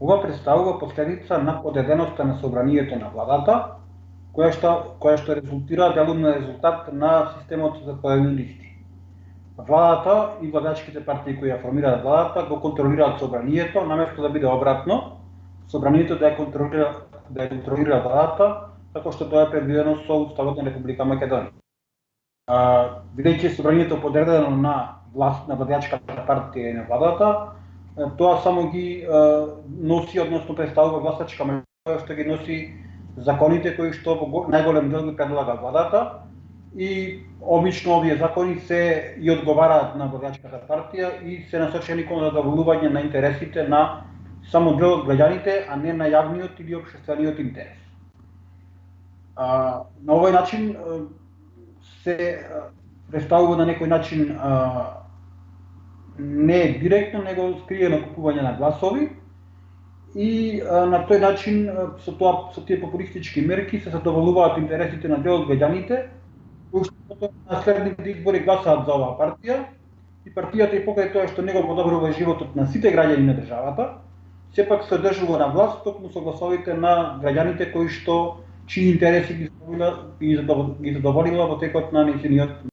Ова представува последица на подеденоста на собранието на владата, која што, која што резултира делумно резултат на системот за поделни листи. Владата и владачките партии кои ја формираат владата го контролираат собранието, наместо да биде обратно, собранието да ја контролира да ја контролира владата, како што тоа е предвидено со Уставот на Република Македонија. Бидејќи собранието подредено на власт на владачката партија и на владата, тоа само ги носи, односно представува гласачка мажоритет што ги носи законите кои што во најголем дел ги предлага владата и обично овие закони се и одговараат на гласачката партија и се насочени кон задоволување на интересите на само дел од граѓаните, а не на јавниот или обществениот интерес. А, на овој начин се представува на некој начин а, не е директно, него скриено купување на гласови и а, на тој начин со тоа со тие популистички мерки се задоволуваат интересите на дел од граѓаните кои на следните избори гласаат за оваа партија и партијата и покрај тоа што него подобрува животот на сите граѓани на државата, сепак се држува на власт токму со гласовите на граѓаните кои што чии интереси ги задоволила, ги задоволила во текот на нејзиниот